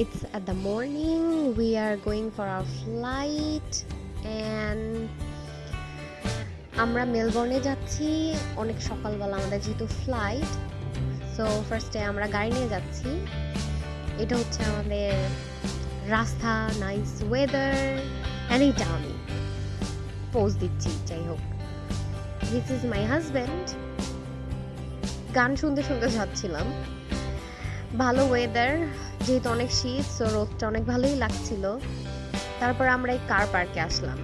It's at the morning. We are going for our flight. And আমরা মেলবোর্নে যাচ্ছি। অনেক সকালবেলা আমাদের যেহেতু ফ্লাইট সো ফার্স্টে আমরা গাড়ি নিয়ে যাচ্ছি। এটা হচ্ছে আমাদের রাস্তা নাইস ওয়েদার অ্যান্ড এইটা আমি পোজ দিচ্ছি, যাই হোক। দিস ইজ মাই হাজব্যান্ড গান শুনতে শুনতে যাচ্ছিলাম। ভালো ওয়েদার যেহেতু অনেক শীত সো রোদটা অনেক ভালোই লাগছিল। তারপর আমরা এই কার পার্কে আসলাম।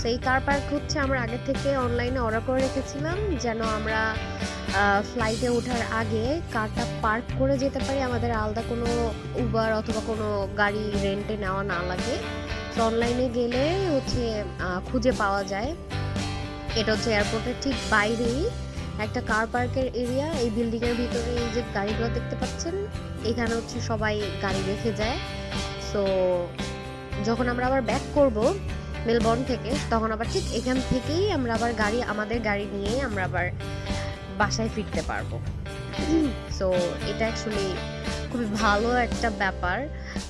তো এই কার পার্ক হচ্ছে আমরা আগে থেকে অনলাইনে অর্ডার করে রেখেছিলাম, যেন আমরা ফ্লাইটে ওঠার আগে কারটা পার্ক করে যেতে পারি, আমাদের আলাদা কোনো উবার অথবা কোনো গাড়ি রেন্টে নেওয়া না লাগে। তো অনলাইনে গেলে হচ্ছে খুঁজে পাওয়া যায়। এটা হচ্ছে এয়ারপোর্টের ঠিক বাইরেই একটা কার পার্কের এরিয়া এই বিল্ডিংয়ের ভিতরে এই যে গাড়িগুলো দেখতে পাচ্ছেন এখানে হচ্ছে সবাই গাড়ি রেখে যায়। সো যখন আমরা আবার ব্যাক করব মেলবর্ন থেকে, তখন আবার ঠিক এখান থেকেই আমরা আবার গাড়ি, আমাদের গাড়ি নিয়ে আমরা আবার বাসায় ফিরতে পারব। সো এটা অ্যাকচুয়ালি খুবই ভালো একটা ব্যাপার।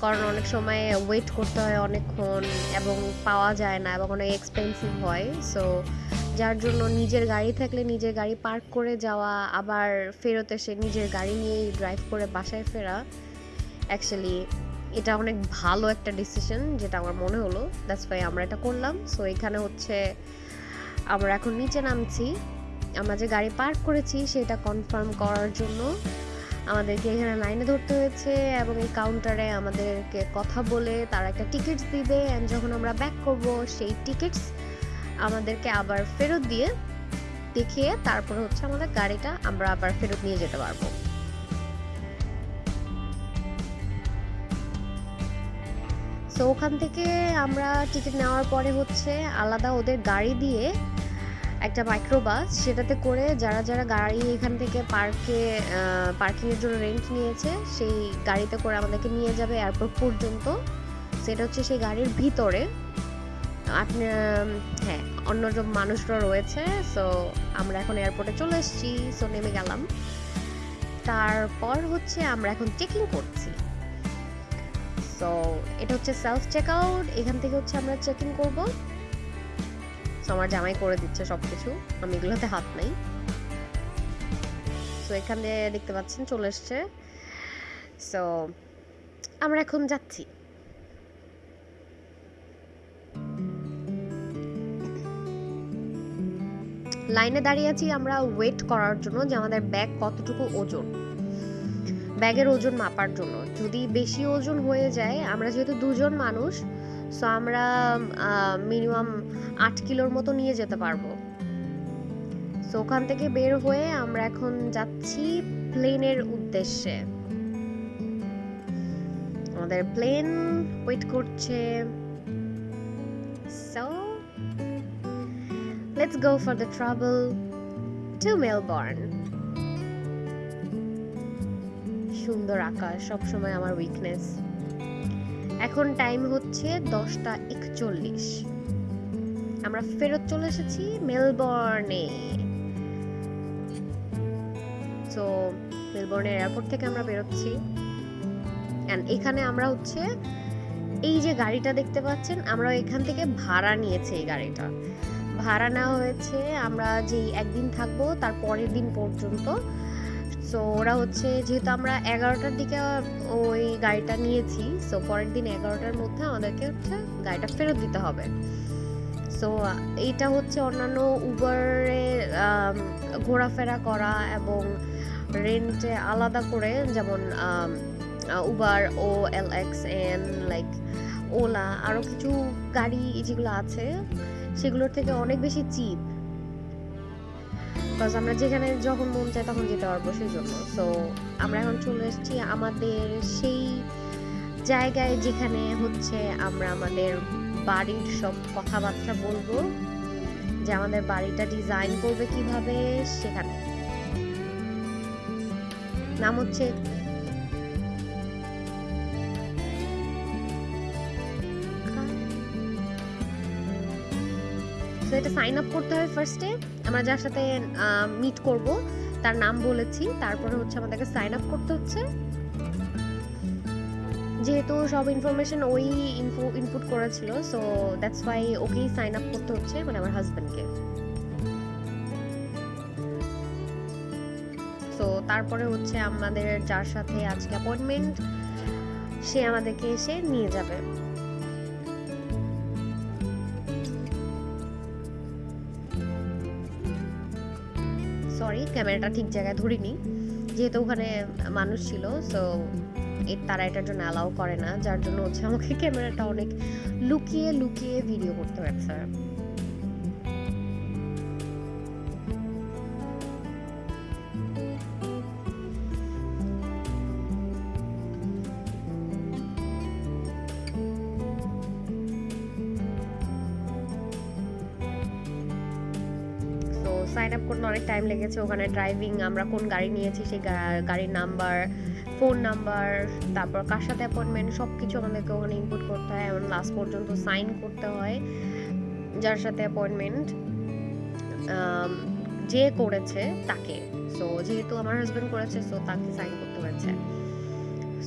কারণ অনেক সময় ওয়েট করতে হয় অনেকক্ষণ এবং পাওয়া যায় না এবং অনেক এক্সপেন্সিভ হয়। সো যার জন্য নিজের গাড়ি থাকলে নিজের গাড়ি পার্ক করে যাওয়া, আবার ফেরত এসে নিজের গাড়ি নিয়েই ড্রাইভ করে বাসায় ফেরা অ্যাকচুয়ালি এটা অনেক ভালো একটা ডিসিশন যেটা আমার মনে হলো। দ্যাটস ওয়াই আমরা এটা করলাম। সো এখানে হচ্ছে আমরা এখন নিচে নামছি। আমরা যে গাড়ি পার্ক করেছি সেটা কনফার্ম করার জন্য আমাদেরকে এখানে লাইনে ধরতে হয়েছে এবং এই কাউন্টারে আমাদেরকে কথা বলে তারা একটা টিকিটস দিবে অ্যান্ড যখন আমরা ব্যাক করব সেই টিকিটস আমাদেরকে আবার ফেরত দিয়ে দেখিয়ে তারপরে হচ্ছে আমাদের গাড়িটা আমরা আবার ফেরত নিয়ে যেতে পারব। সো ওখান থেকে আমরা টিকিট নেওয়ার পরে হচ্ছে আলাদা ওদের গাড়ি দিয়ে একটা মাইক্রোবাস সেটাতে করে যারা যারা গাড়ি এখান থেকে পার্কে পার্কিংয়ের জন্য রেন্ট নিয়েছে, সেই গাড়িতে করে আমাদেরকে নিয়ে যাবে এয়ারপোর্ট পর্যন্ত। সেটা হচ্ছে সেই গাড়ির ভিতরে। আপনি হ্যাঁ অন্য মানুষরা রয়েছে সো আমরা এখন এয়ারপোর্টে চলে এসেছি সো নেমে গেলাম। তারপর হচ্ছে আমরা এখন চেকিং করছি। সো এটা হচ্ছে সেলফ চেক আউট এখান থেকে হচ্ছে আমরা চেকিং করব। সো আমার জামাই করে দিচ্ছে সব কিছু আমি এগুলোতে হাত নাই। সো এখান দেখতে পাচ্ছেন, চলে এসছে। সো আমরা এখন যাচ্ছি। লাইনে দাঁড়িয়ে আছি আমরা ওয়েট করার জন্য যে আমাদের ব্যাগ কতটুকু ওজন। ব্যাগের ওজন মাপার জন্য। যদি বেশি ওজন হয়ে যায়, আমরা যেহেতু দুজন মানুষ সো আমরা মিনিমাম আট কিলোর মতো নিয়ে যেতে পারব। সো ওখান থেকে বের হয়ে আমরা এখন যাচ্ছি প্লেনের উদ্দেশ্যে। আমাদের প্লেন ওয়েট করছে। So let's go for the travel to Melbourne সুন্দর আকাশ, সবসময় আমার উইকনেস এখন টাইম হচ্ছে দশটা একচল্লিশ। আমরা ফেরত চলে এসেছি মেলবর্নে তো মেলবর্নের এয়ারপোর্ট থেকে আমরা বেরোচ্ছি। অ্যান্ড এখানে আমরা হচ্ছে এই যে গাড়িটা দেখতে পাচ্ছেন আমরা এখান থেকে ভাড়া নিয়েছি এই গাড়িটা। ভাড়া নেওয়া হয়েছে, আমরা যেই একদিন থাকব তার পরের দিন পর্যন্ত। সো ওরা হচ্ছে, যেহেতু আমরা এগারোটার দিকে ওই গাড়িটা নিয়েছি সো পরের দিন এগারোটার মধ্যে আমাদেরকে হচ্ছে গাড়িটা ফেরত দিতে হবে। সো এইটা হচ্ছে অন্যান্য উবারে ঘোরাফেরা করা এবং রেন্টে আলাদা করে, যেমন উবার ও L X N, like, Ola আরও কিছু গাড়ি যেগুলো আছে সেগুলোর থেকে অনেক বেশি চিপ। বিকজ আমরা যেখানে যখন মন চায় তখন যেতে পারব সেই জন্য সো আমরা এখন চলে এসেছি আমাদের সেই জায়গায় যেখানে হচ্ছে আমরা আমাদের বাড়ির সব কথাবার্তা বলব, যে আমাদের বাড়িটা ডিজাইন করবে কীভাবে সেখানে। নাম হচ্ছে তো এটা সাইন আপ করতে হয় ফার্স্টে আমরা যার সাথে মিট করব, তার নাম বলেছি। তারপরে হচ্ছে আমাদেরকে সাইন আপ করতে হচ্ছে। যেহেতু সব ইনফরমেশন ওই ইনপুট করেছিল সো দ্যাটস ওয়াই ওকেই সাইন আপ করতে হচ্ছে মানে আমার হাজব্যান্ডকে সো তারপরে হচ্ছে আমাদের যার সাথে আজকে অ্যাপয়েন্টমেন্ট সে আমাদেরকে এসে নিয়ে যাবে। সরি ক্যামেরাটা ঠিক জায়গায় ধরিনি। যেহেতু ওখানে মানুষ ছিল সো তারা এটার জন্য অ্যালাউ করে না। যার জন্য হচ্ছে আমাকে ক্যামেরাটা অনেক লুকিয়ে লুকিয়ে ভিডিও করতে হয়েছে টাইম লেগেছে ওখানে ড্রাইভিং আমরা কোন গাড়ি নিয়েছি সেই গাড়ির নাম্বার ফোন নাম্বার তারপর কার সাথে অ্যাপয়েন্টমেন্ট সব কিছু আমাদেরকে ওখানে ইনপুট করতে হয়। এবং লাস্ট পর্যন্ত সাইন করতে হয় যার সাথে অ্যাপয়েন্টমেন্ট যে করেছে তাকে। সো যেহেতু আমার হাজব্যান্ড করেছে সো তাকে সাইন করতে হয়েছে।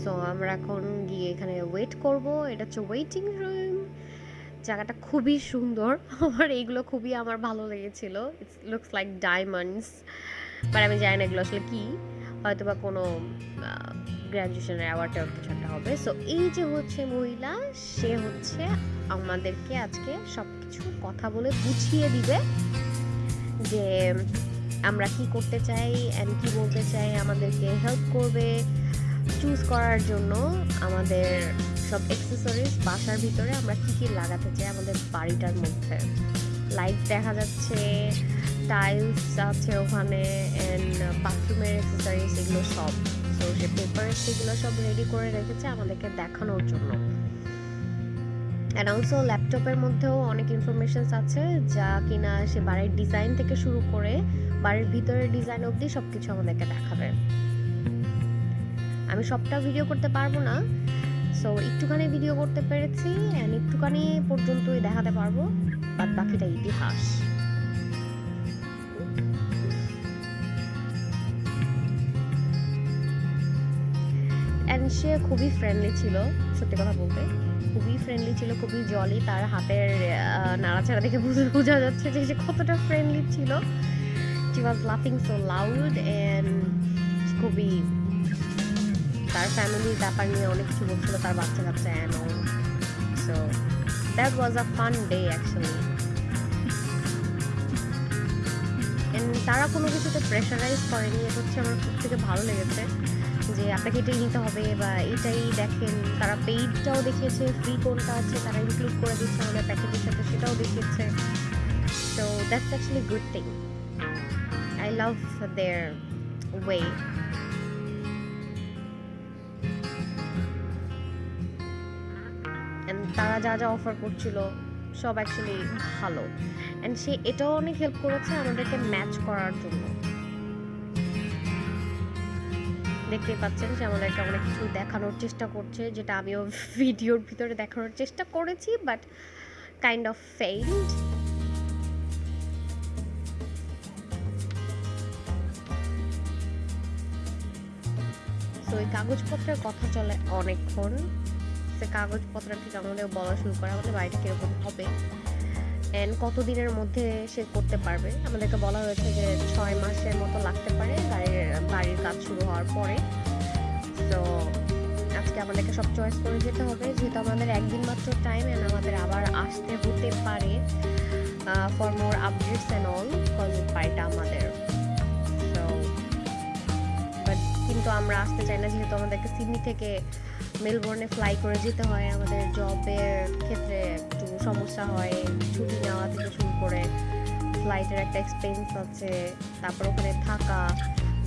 সো আমরা এখন গিয়ে এখানে ওয়েট করব। এটা হচ্ছে ওয়েটিং রুম জায়গাটা খুবই সুন্দর। আমার এইগুলো খুবই আমার ভালো লেগেছিল। It's looks like diamonds but আমি জানি না এগুলো আসলে কি। হয়তো বা কোনো গ্র্যাজুয়েশনের অ্যাওয়ার্ড টাওয়ার্ড কিছু একটা হবে। সো এই যে হচ্ছে মহিলা, সে হচ্ছে আমাদেরকে আজকে সব কিছু কথা বলে বুঝিয়ে দিবে যে আমরা কি করতে চাই অ্যান্ড কি বলতে চাই আমাদেরকে হেল্প করবে। চুজ করার জন্য আমাদের সব অ্যাক্সেসরিজ বাসার ভিতরে আমরা কি কি লাগাতে চাই আমাদের বাড়িটার মধ্যে? লাইট দেখা যাচ্ছে টাইলস আছে ওখানে অ্যান্ড বাথরুমের অ্যাক্সেসরিজ এগুলো সব। তো সে পেপার সেগুলো সব রেডি করে রেখেছে আমাদেরকে দেখানোর জন্য। অ্যান্ড অলসো ল্যাপটপের মধ্যেও অনেক ইনফরমেশনস আছে যা কিনা সে বাড়ির ডিজাইন থেকে শুরু করে বাড়ির ভিতরের ডিজাইন অবধি সব কিছু আমাদেরকে দেখাবে। আমি সবটা ভিডিও করতে পারব না। সো একটুখানি ভিডিও করতে পেরেছি অ্যান্ড একটুখানি পর্যন্তই দেখাতে পারব বাদ বাকিটা ইতিহাস। অ্যান্ড সে খুবই ফ্রেন্ডলি ছিল, সত্যি কথা বলতে। খুবই ফ্রেন্ডলি ছিল, খুবই জলি তার হাতের নাড়াচাড়া দেখে বুঝে- যাচ্ছে যে সে কতটা ফ্রেন্ডলি ছিল। She was laughing so loud and খুবই তার ফ্যামিলির ব্যাপার নিয়ে অনেক কিছু বলছিল তার বাচ্চা কাচ্চা and all so that was a fun day actually তারা কোনো কিছুতে প্রেশারাইজ করেনি, এটা হচ্ছে আমার খুব থেকে ভালো লেগেছে যে আপনাকে এটাই নিতে হবে বা এটাই দেখেন, তারা পেইডটাও দেখিয়েছে ফ্রি কোনটা আছে তারা ইনক্লুড করে দিচ্ছে আমাদের প্যাকেজের সাথে, সেটাও দেখিয়েছে। So that's actually good thing I love their way তারা যা যা অফার করছিল সব অ্যাকচুয়ালি ভালো। অ্যান্ড সে এটাও অনেক হেল্প করেছে আমাদেরকে ম্যাচ করার জন্য। দেখতেই পাচ্ছেন যে আমাদেরকে অনেক কিছু দেখানোর চেষ্টা করছে, যেটা আমিও ভিডিওর ভিতরে দেখানোর চেষ্টা করেছি বাট কাইন্ড অফ ফেইল্ড তো এই কাগজপত্রের কথা চলে অনেকক্ষণ। সে কাগজপত্র ঠিক আমাদের বলা শুরু করে আমাদের বাড়িটা কীরকম হবে। অ্যান্ড কতদিনের মধ্যে সে করতে পারবে? আমাদেরকে বলা হয়েছে যে ছয় মাসের মতো লাগতে পারে গাড়ির বাড়ির কাজ শুরু হওয়ার পরে। তো আজকে আমাদেরকে সব চয়েস করে যেতে হবে। যেহেতু আমাদের একদিন মাত্র টাইম অ্যান্ড আমাদের আবার আসতে হতে পারে for more updates and all cause বাড়িটা আমাদের। তো বাট কিন্তু আমরা আসতে চাই না, যেহেতু আমাদেরকে সিডনি থেকে মেলবোর্নে ফ্লাই করে যেতে হয়, আমাদের জবের ক্ষেত্রে একটু সমস্যা হয়, ছুটি নেওয়া থেকে শুরু করে ফ্লাইটের একটা এক্সপেন্স আছে, তারপর ওখানে থাকা,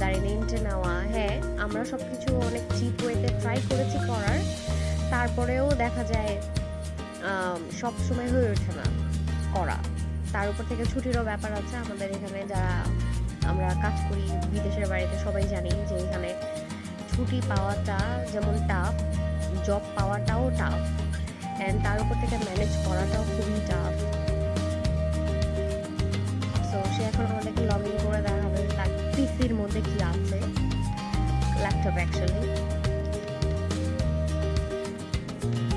গাড়ি রেন্টে নেওয়া হ্যাঁ আমরা সব কিছু অনেক চিপ ওয়েতে ট্রাই করেছি করার, তারপরেও দেখা যায় সব সময় হয়ে ওঠে না করা। তার উপর থেকে ছুটিরও ব্যাপার আছে, আমাদের এখানে যারা আমরা কাজ করি, বিদেশের বাড়িতে সবাই জানি যে এখানে ছুটি পাওয়াটা যেমন টাফ জব পাওয়াটাও টাফ অ্যান্ড তার উপর থেকে ম্যানেজ করাটাও খুবই টাফ সো সে এখন আমাদেরকে লগ ইন করে দেখাবে, তার পিসির মধ্যে কি আছে ল্যাপটপ অ্যাকচুয়ালি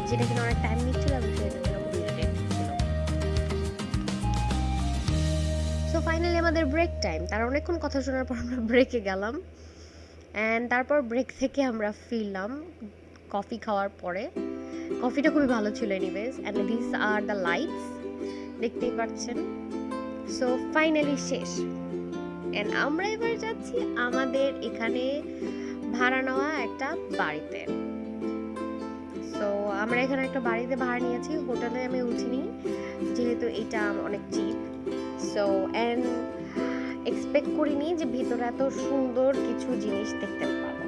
যেটা কিনা অনেক টাইম নিচ্ছিল এবং সেটা সো ফাইনালি আমাদের ব্রেক টাইম তার অনেকক্ষণ কথা শোনার পর আমরা ব্রেকে গেলাম। অ্যান্ড তারপর ব্রেক থেকে আমরা ফিরলাম কফি খাওয়ার পরে। কফিটা খুবই ভালো ছিল anyways and this are the lights দেখতেই পাচ্ছেন। সো ফাইনালি শেষ। অ্যান্ড আমরা এবার যাচ্ছি আমাদের এখানে ভাড়া নেওয়া একটা বাড়িতে। সো আমরা এখানে একটা বাড়িতে ভাড়া নিয়েছি, হোটেলে আমি উঠিনি, যেহেতু এটা অনেক চিপ সো অ্যান্ড এক্সপেক্ট করিনি যে ভিতরে এত সুন্দর কিছু জিনিস দেখতে পাবো।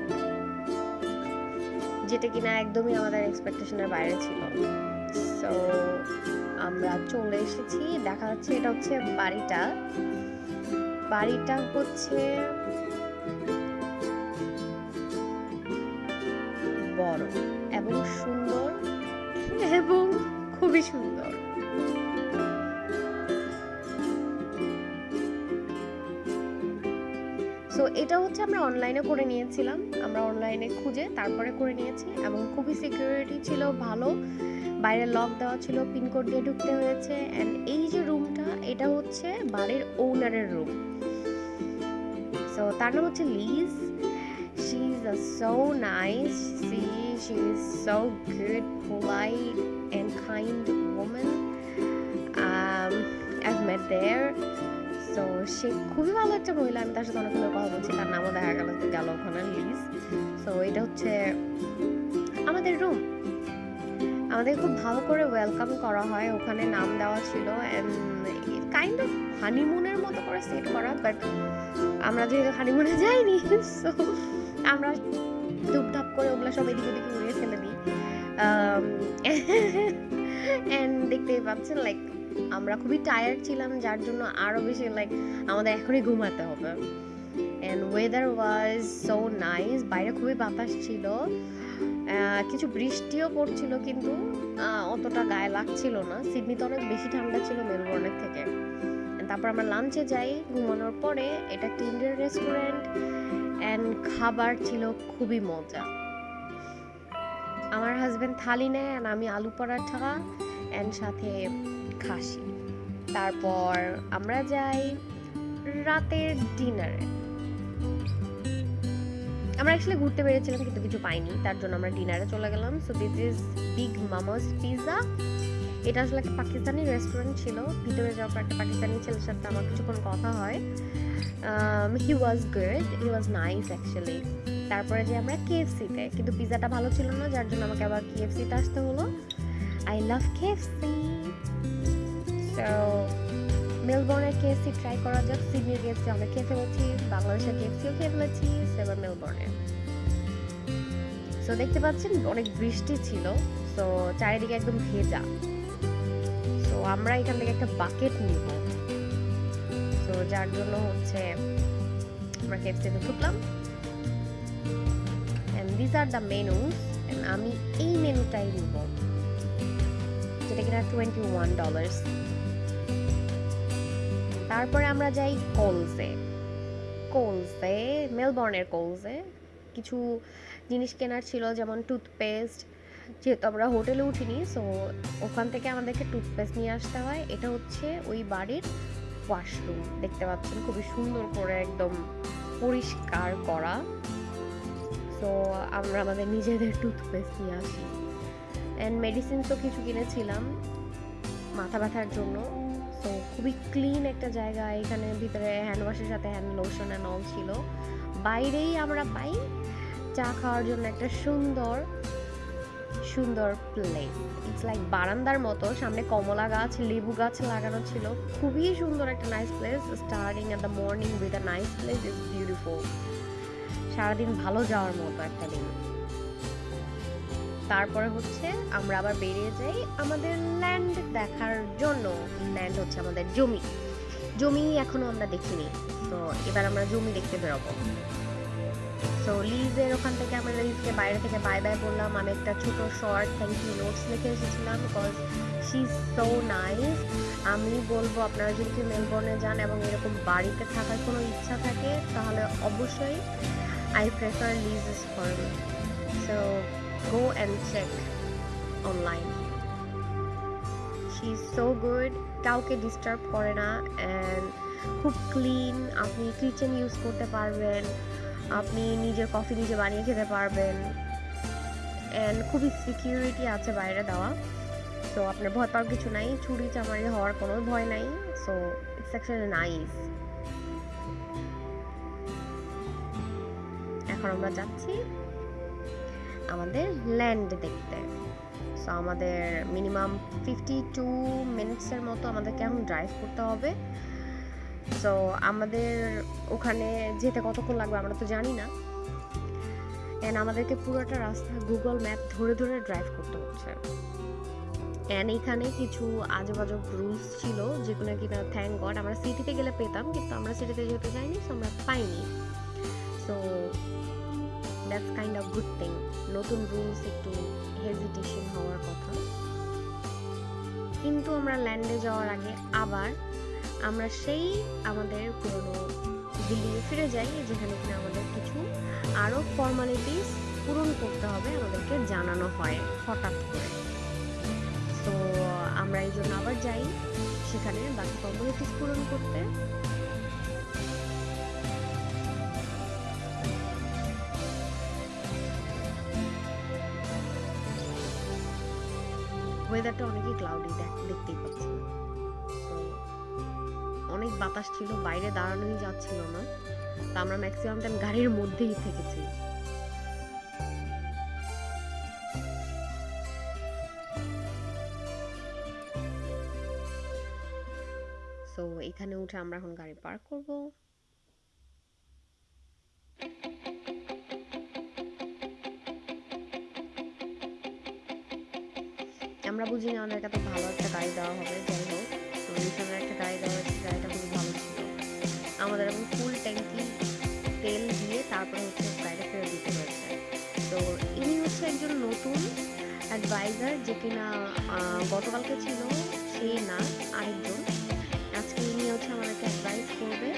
যেটা কিনা একদমই আমাদের এক্সপেকটেশনের বাইরে ছিল। সো আমরা চলে এসেছি। দেখা যাচ্ছে এটা হচ্ছে বাড়িটা। বাড়িটা হচ্ছে বড় এবং সুন্দর এবং খুবই সুন্দর। এটা হচ্ছে আমরা অনলাইনে করে নিয়েছিলাম। আমরা অনলাইনে খুঁজে তারপরে করে নিয়েছি এবং খুবই সিকিউরিটি ছিল, ভালো। বাইরে লক দেওয়া ছিল পিনকোড দিয়ে ঢুকতে হয়েছে। অ্যান্ড এই যে রুমটা এটা হচ্ছে বাড়ির ওনারের রুম সো তার নাম হচ্ছে Liz she is a so nice see she is so good polite and kind women I've met there. So সে খুবই ভালো একটা মহিলা, আমি তার সাথে অনেকগুলো কথা বলছি, তার নামও দেখা গেল গেল ওখানে লিজ সো এটা হচ্ছে আমাদের রুম আমাদের খুব ভালো করে ওয়েলকাম করা হয়, ওখানে নাম দেওয়া ছিল কাইন্ড অফ হানিমুনের মতো করে সেট করা বাট আমরা যেহেতু হানিমুনে যাইনি সো আমরা ধূপধাপ করে ওগুলো সব এদিক ওদিকে উড়িয়ে ফেলে দিই। অ্যান্ড দেখতেই পাচ্ছেন লাইক আমরা খুবই টায়ার্ড ছিলাম, যার জন্য আরও বেশি লাইক আমাদের এখনই ঘুমাতে হবে। And weather was so nice বাইরে খুবই বাতাস ছিল। কিছু বৃষ্টিও পড়ছিল, কিন্তু অতটা গায়ে লাগছিল না। সিডনিতে অনেক বেশি ঠান্ডা ছিল মেলবোর্নের থেকে। তারপর আমরা লাঞ্চে যাই, ঘুমানোর পরে এটা একটা ইন্ডিয়ান রেস্টুরেন্ট অ্যান্ড খাবার ছিল খুবই মজা। আমার হাজব্যান্ড থালি নেয় and আমি আলু পরাঠা অ্যান্ড সাথে খাসি। তারপর আমরা যাই রাতের ডিনারে। আমরা অ্যাকচুয়ালি ঘুরতে বেরিয়েছিলাম কিন্তু কিছু পাইনি, তার জন্য আমরা ডিনারে চলে গেলাম। So this is Big Mama's pizza এটা আসলে একটা পাকিস্তানি রেস্টুরেন্ট ছিল, ভিতরে যাওয়ার পর একটা পাকিস্তানি ছেলের সাথে আমার কিছুক্ষণ কথা হয়। He was good he was nice actually তারপরে যে আমরা কেএফসিতে কিন্তু পিৎজাটা ভালো ছিল না, যার জন্য আমাকে আবার কেএফসিতে আসতে হলো। আই লাভ কেএফসি সো মেলবোর্নের কেএফসি ট্রাই করা যাক। সিডনির কেএফসি আমরা খেয়ে ফেলেছি, বাংলাদেশের কেএফসিও খেয়ে ফেলেছি সেবার মেলবোর্নে সো দেখতে পাচ্ছেন অনেক বৃষ্টি ছিল সো চারিদিকে একদম ভেজা। সো আমরা এখান থেকে একটা বাকেট নিব। সো যার জন্য হচ্ছে আমরা কেএফসিতে ঢুকলাম। And this are the menus আমি এই মেনুটাই নিব, যেটা কিনা টোয়েন্টি ওয়ান ডলার্স তারপরে আমরা যাই কোলসে। কোলসে, মেলবর্নের কোলসে। কিছু জিনিস কেনার ছিল, যেমন টুথপেস্ট। যেহেতু আমরা হোটেলে উঠিনি, সো ওখান থেকে আমাদেরকে টুথপেস্ট নিয়ে আসতে হয়। এটা হচ্ছে ওই বাড়ির ওয়াশরুম। দেখতে পাচ্ছেন, খুবই সুন্দর করে একদম পরিষ্কার করা। সো আমরা আমাদের নিজেদের টুথপেস্ট নিয়ে আসি। অ্যান্ড মেডিসিনসও কিছু কিনেছিলাম, মাথা ব্যথার জন্য। তো খুবই ক্লিন একটা জায়গা এখানে, ভিতরে হ্যান্ড ওয়াশের সাথে হ্যান্ড লোশন অ্যান্ড অল ছিল। বাইরেই আমরা পাই চা খাওয়ার জন্য একটা সুন্দর সুন্দর প্লেস ইটস লাইক বারান্দার মতো, সামনে কমলা গাছ, লেবু গাছ লাগানো ছিল। খুবই সুন্দর একটা nice place starting at the morning with a nice place is beautiful সারাদিন ভালো যাওয়ার মতো একটা দিন। তারপরে হচ্ছে আমরা আবার বেরিয়ে যাই আমাদের ল্যান্ড দেখার জন্য। ল্যান্ড হচ্ছে আমাদের জমি। জমি এখনও আমরা দেখিনি। তো এবার আমরা জমি দেখতে বেরোবো। সো লিজের ওখান থেকে আমরা লিজকে বাইরে থেকে বাই বাই বললাম। আমি একটা ছোট শর্ট থ্যাংক ইউ নোটস লিখে এসেছিলাম because she is so nice আমি বলব, আপনারা যদি মেলবোর্নে যান এবং এরকম বাড়িতে থাকার কোনো ইচ্ছা থাকে, তাহলে অবশ্যই I prefer Liz firm so go and check online she is so good কাউকে ডিস্টার্ব করে না অ্যান্ড খুব ক্লিন আপনি কিচেন ইউজ করতে পারবেন। আপনি নিজের কফি নিজে বানিয়ে খেতে পারবেন। অ্যান্ড খুবই সিকিউরিটি আছে বাইরে দেওয়া। সো আপনার ভয় পাওয়ার কিছু নাই। চুরি চামারি হওয়ার কোনো ভয় নাই। সো ইটস অ্যাকচুয়ালি নাইস এখন আমরা যাচ্ছি। আমাদের ল্যান্ড দেখতে। সো আমাদের মিনিমাম ফিফটি টু মিনিটসের মতো আমাদেরকে এখন ড্রাইভ করতে হবে। সো আমাদের ওখানে যেতে কতক্ষণ লাগবে আমরা তো জানি না। অ্যান্ড আমাদেরকে পুরোটা রাস্তা গুগল ম্যাপ ধরে ধরে ড্রাইভ করতে হচ্ছে। অ্যান্ড এইখানে কিছু আজেবাজব রুলস ছিল যেগুলো কিনা থ্যাংক গড আমরা সিটিতে গেলে পেতাম, কিন্তু আমরা সিটিতে যেতে চাইনি সো আমরা পাইনি। So that's kind of good thing নতুন রুলস একটু হেজিটেশন হওয়ার কথা। কিন্তু আমরা ল্যান্ডে যাওয়ার আগে আবার আমরা সেই আমাদের পুরনো বিল্ডিংয়ে ফিরে যাই, যেখানে কিনা আমাদের কিছু আরও ফর্মালিটিস পূরণ করতে হবে, আমাদেরকে জানানো হয় হঠাৎ করে। তো আমরা এই জন্য আবার যাই সেখানে বাকি ফর্মালিটিস পূরণ করতে। ওয়েদারটা অনেকই ক্লাউডি দেখতেই পাচ্ছি। তো অনেক বাতাস ছিল, বাইরে দাঁড়ানোই যাচ্ছিল না। তা আমরা ম্যাক্সিমাম টাইম গাড়ির মধ্যেই থেকেছি। সো এখানে উঠে আমরা এখন গাড়ি পার্ক করব। আমরা বুঝি না আমাদের কাছে ভালো একটা গাড়ি দেওয়া হবে, যাই হোক। তো রিসেন্টের একটা গাড়ি দেওয়া হয়েছে গাড়িটা খুবই ভালো ছিল। আমাদের এখন ফুল ট্যাঙ্কি তেল দিয়ে তারপরে হচ্ছে গাড়িটা ফেরত দিতে হয়েছে। তো ইনি হচ্ছে একজন নতুন অ্যাডভাইজার যে কিনা গতকালকে ছিল, সে না, আরেকজন। আজকে ইনি হচ্ছে আমাদেরকে অ্যাডভাইস করবে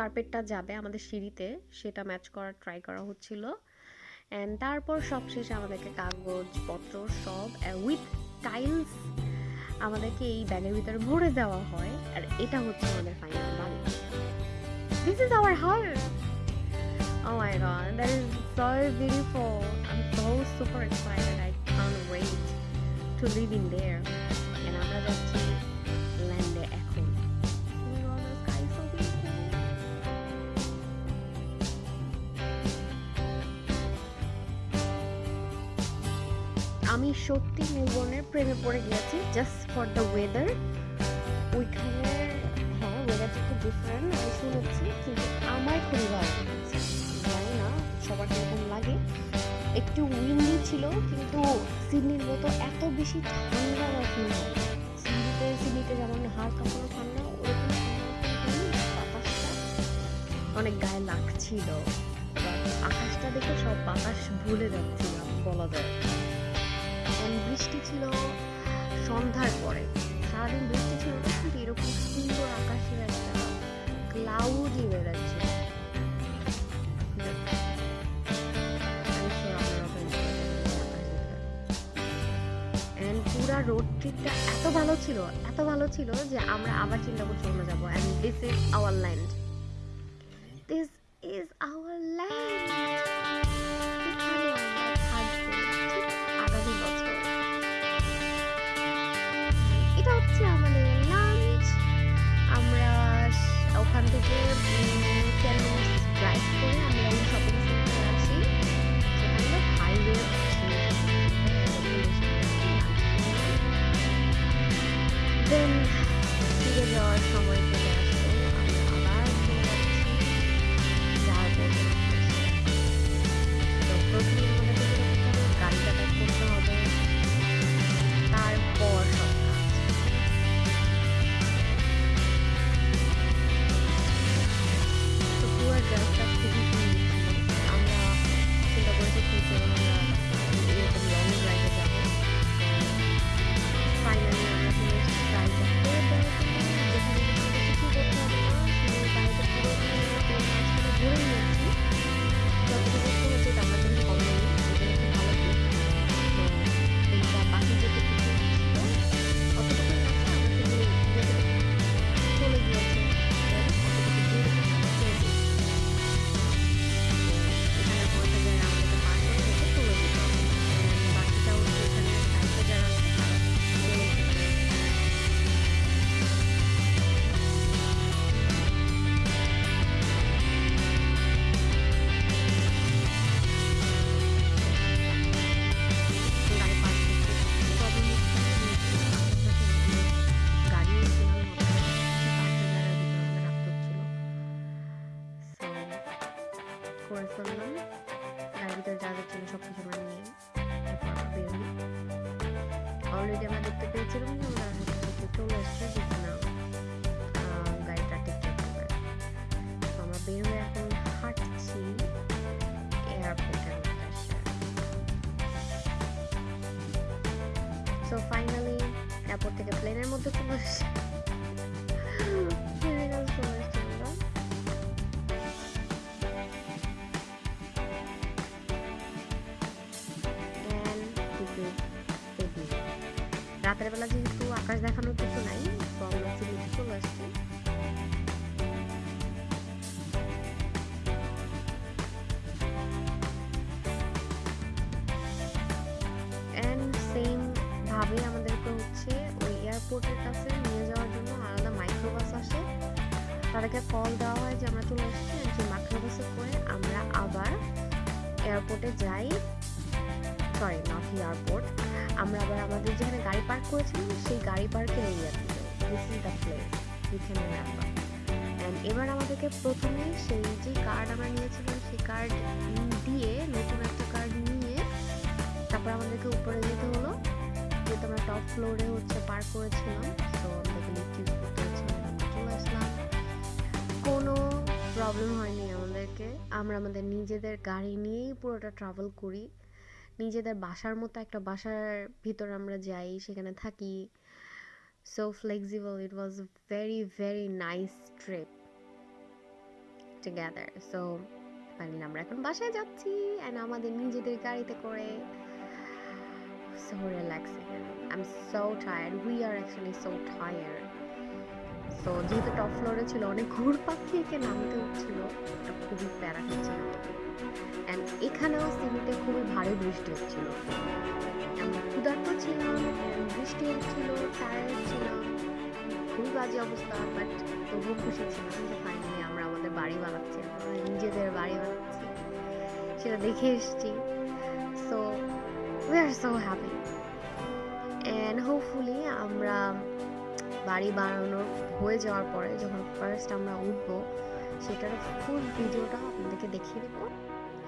কার্পেটটা যাবে আমাদের সিঁড়িতে সেটা ম্যাচ করার ট্রাই করা হচ্ছিল অ্যান্ড তারপর সবশেষে আমাদেরকে কাগজপত্র সব উইথ টাইলস আমাদেরকে এই ব্যাগের ভিতরে ভরে দেওয়া হয় আর এটা হচ্ছে আমাদের ফাইনাল বাড়ি this is our house Oh my god, that is so beautiful. I'm so super excited. I can't wait to live in there. And আমরা যাচ্ছি আমি সত্যি মেলবোর্নের প্রেমে পড়ে গিয়েছি জাস্ট ফর দ্য ওয়েদার ওইখানে হ্যাঁ ওয়েদারটা একটু ডিফারেন্ট আমি শুনেছি, কিন্তু আমার খুবই ভালো জানি না, সবার কীরকম লাগে। একটু উইন্ডি ছিল, কিন্তু সিডনির মতো এত বেশি ঠান্ডা না। সিডনিতে সিডনিতে যেমন হাড় কাঁপানো ঠান্ডা, ওরকম বাতাসটা অনেক গায়ে লাগছিল। আকাশটা দেখে সব বাতাস ভুলে যাচ্ছিলাম, বলা যায়। বৃষ্টি ছিল সন্ধ্যার পরে। সারাদিন বৃষ্টি ছিল, কিন্তু এরকম সুন্দর আকাশের একটা ক্লাউডি। And পুরা রোড ট্রিপটা এত ভালো ছিল, এত ভালো ছিল যে আমরা আবার চিন্তা করছি অন্য যাব। And this is our land so finally airport থেকে প্লেনের মধ্যে চলে এয়ারপোর্ট আমরা আবার আমাদের যেখানে গাড়ি পার্ক করেছিলাম, সেই গাড়ি পার্কের এরিয়াতে দিস ইজ দ্য প্লেস এবার আমাদেরকে প্রথমে সেই যে কার্ড আমরা নিয়েছিলাম, সেই কার্ড দিয়ে নতুন একটা কার্ড নিয়ে তারপর আমাদেরকে উপরে যেতে হলো। যেহেতু আমরা টপ ফ্লোরে হচ্ছে পার্ক করেছিলাম তো আমাদেরকে লিফট করতে হচ্ছে চলে আসলাম। কোনো প্রবলেম হয়নি আমাদেরকে। আমরা আমাদের নিজেদের গাড়ি নিয়েই পুরোটা ট্রাভেল করি। নিজেদের বাসার মতো একটা বাসার ভিতরে আমরা যাই, সেখানে থাকি। So flexible it was very very nice trip together so finally আমরা এখন বাসায় যাচ্ছি অ্যান্ড আমাদের নিজেদের গাড়িতে করে। So relaxing. I'm so tired. We are actually so tired. So যেহেতু টপ ফ্লোরে ছিল, অনেক ঘুর পাখি একে নামতে হচ্ছিল এটা খুবই প্যারা হচ্ছিল অ্যান্ড এখানেও সিমিতে খুবই ভারী বৃষ্টি হচ্ছিল। আমরা ক্ষুধার্ত ছিলাম বৃষ্টি হচ্ছিল টায়ার্ড ছিলাম খুবই বাজে অবস্থা বাট তবুও খুশি ছিলাম যে ফাইনালি আমরা আমাদের বাড়ি বানাচ্ছি আমাদের নিজেদের বাড়ি বানাচ্ছি। সেটা দেখে এসেছি। So we are so happy and hopefully আমরা বাড়ি বানানোর, হয়ে যাওয়ার পরে যখন ফার্স্ট আমরা উঠবো, সেটার ফুল ভিডিওটা আপনাদেরকে দেখিয়ে দেবো।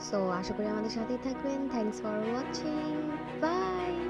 সো আশা করি আমাদের সাথেই থাকবেন। Thanks for watching by